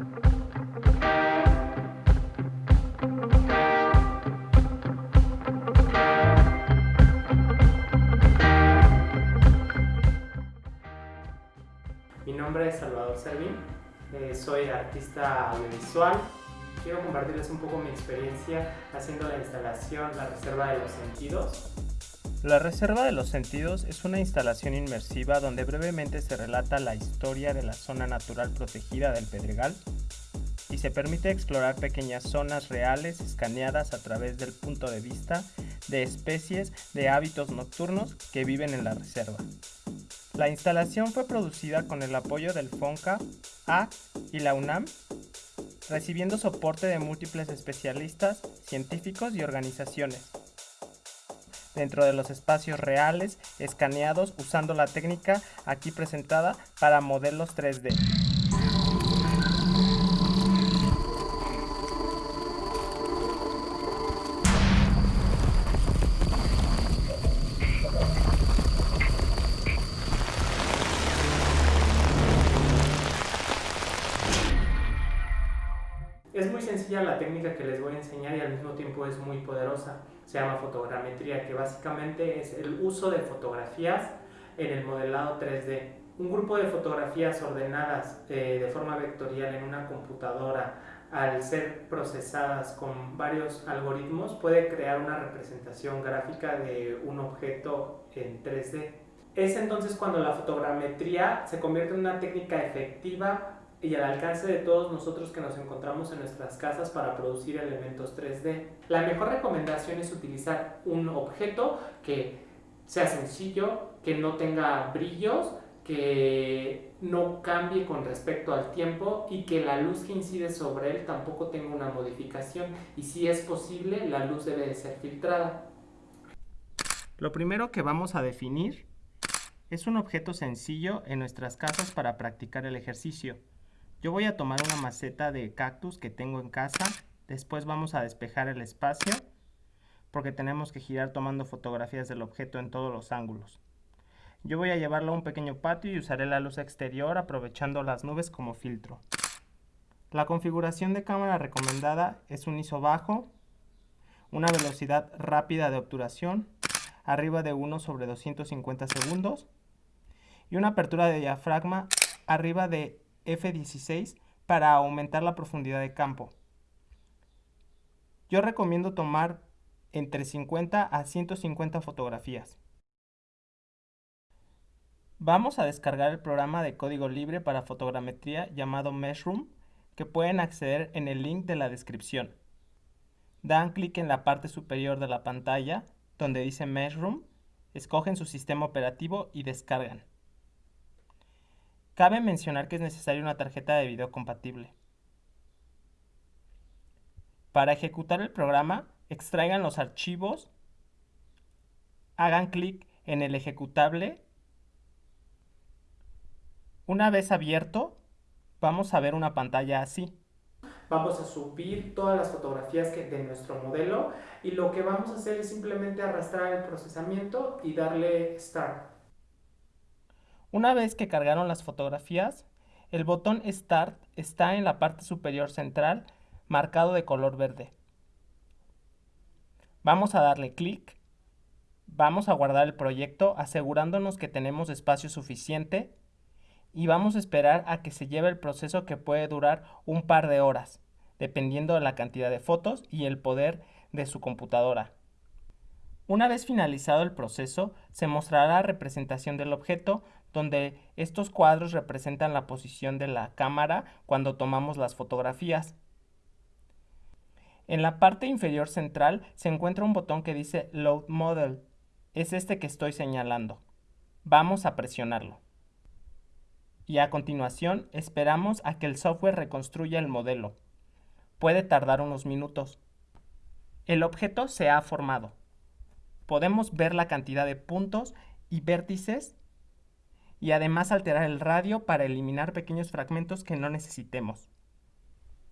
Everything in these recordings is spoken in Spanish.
Mi nombre es Salvador Servín, eh, soy artista audiovisual. Quiero compartirles un poco mi experiencia haciendo la instalación La Reserva de los Sentidos. La Reserva de los Sentidos es una instalación inmersiva donde brevemente se relata la historia de la zona natural protegida del Pedregal y se permite explorar pequeñas zonas reales escaneadas a través del punto de vista de especies de hábitos nocturnos que viven en la reserva. La instalación fue producida con el apoyo del FONCA, AC y la UNAM, recibiendo soporte de múltiples especialistas, científicos y organizaciones. Dentro de los espacios reales, escaneados usando la técnica aquí presentada para modelos 3D. Es muy sencilla la técnica que les voy a enseñar y al mismo tiempo es muy poderosa. Se llama fotogrametría, que básicamente es el uso de fotografías en el modelado 3D. Un grupo de fotografías ordenadas eh, de forma vectorial en una computadora al ser procesadas con varios algoritmos puede crear una representación gráfica de un objeto en 3D. Es entonces cuando la fotogrametría se convierte en una técnica efectiva y al alcance de todos nosotros que nos encontramos en nuestras casas para producir elementos 3D. La mejor recomendación es utilizar un objeto que sea sencillo, que no tenga brillos, que no cambie con respecto al tiempo y que la luz que incide sobre él tampoco tenga una modificación y si es posible la luz debe de ser filtrada. Lo primero que vamos a definir es un objeto sencillo en nuestras casas para practicar el ejercicio. Yo voy a tomar una maceta de cactus que tengo en casa. Después vamos a despejar el espacio porque tenemos que girar tomando fotografías del objeto en todos los ángulos. Yo voy a llevarlo a un pequeño patio y usaré la luz exterior aprovechando las nubes como filtro. La configuración de cámara recomendada es un ISO bajo, una velocidad rápida de obturación, arriba de 1 sobre 250 segundos, y una apertura de diafragma arriba de F16 para aumentar la profundidad de campo. Yo recomiendo tomar entre 50 a 150 fotografías. Vamos a descargar el programa de código libre para fotogrametría llamado Meshroom que pueden acceder en el link de la descripción. Dan clic en la parte superior de la pantalla donde dice Meshroom, escogen su sistema operativo y descargan. Cabe mencionar que es necesaria una tarjeta de video compatible. Para ejecutar el programa, extraigan los archivos, hagan clic en el ejecutable. Una vez abierto, vamos a ver una pantalla así. Vamos a subir todas las fotografías de nuestro modelo y lo que vamos a hacer es simplemente arrastrar el procesamiento y darle Start. Una vez que cargaron las fotografías, el botón Start está en la parte superior central marcado de color verde. Vamos a darle clic. Vamos a guardar el proyecto asegurándonos que tenemos espacio suficiente y vamos a esperar a que se lleve el proceso que puede durar un par de horas, dependiendo de la cantidad de fotos y el poder de su computadora. Una vez finalizado el proceso, se mostrará la representación del objeto donde estos cuadros representan la posición de la cámara cuando tomamos las fotografías. En la parte inferior central se encuentra un botón que dice Load Model. Es este que estoy señalando. Vamos a presionarlo. Y a continuación esperamos a que el software reconstruya el modelo. Puede tardar unos minutos. El objeto se ha formado. Podemos ver la cantidad de puntos y vértices y además alterar el radio para eliminar pequeños fragmentos que no necesitemos.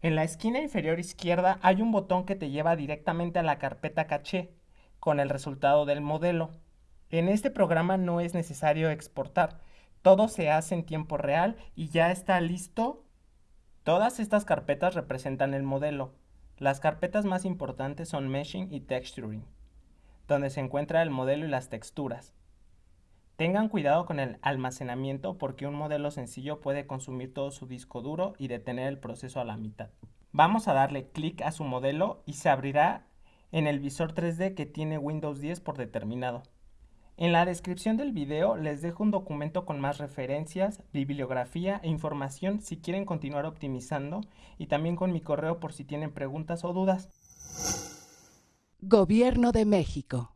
En la esquina inferior izquierda hay un botón que te lleva directamente a la carpeta caché con el resultado del modelo. En este programa no es necesario exportar, todo se hace en tiempo real y ya está listo Todas estas carpetas representan el modelo. Las carpetas más importantes son Meshing y Texturing, donde se encuentra el modelo y las texturas. Tengan cuidado con el almacenamiento porque un modelo sencillo puede consumir todo su disco duro y detener el proceso a la mitad. Vamos a darle clic a su modelo y se abrirá en el visor 3D que tiene Windows 10 por determinado. En la descripción del video les dejo un documento con más referencias, bibliografía e información si quieren continuar optimizando y también con mi correo por si tienen preguntas o dudas. Gobierno de México.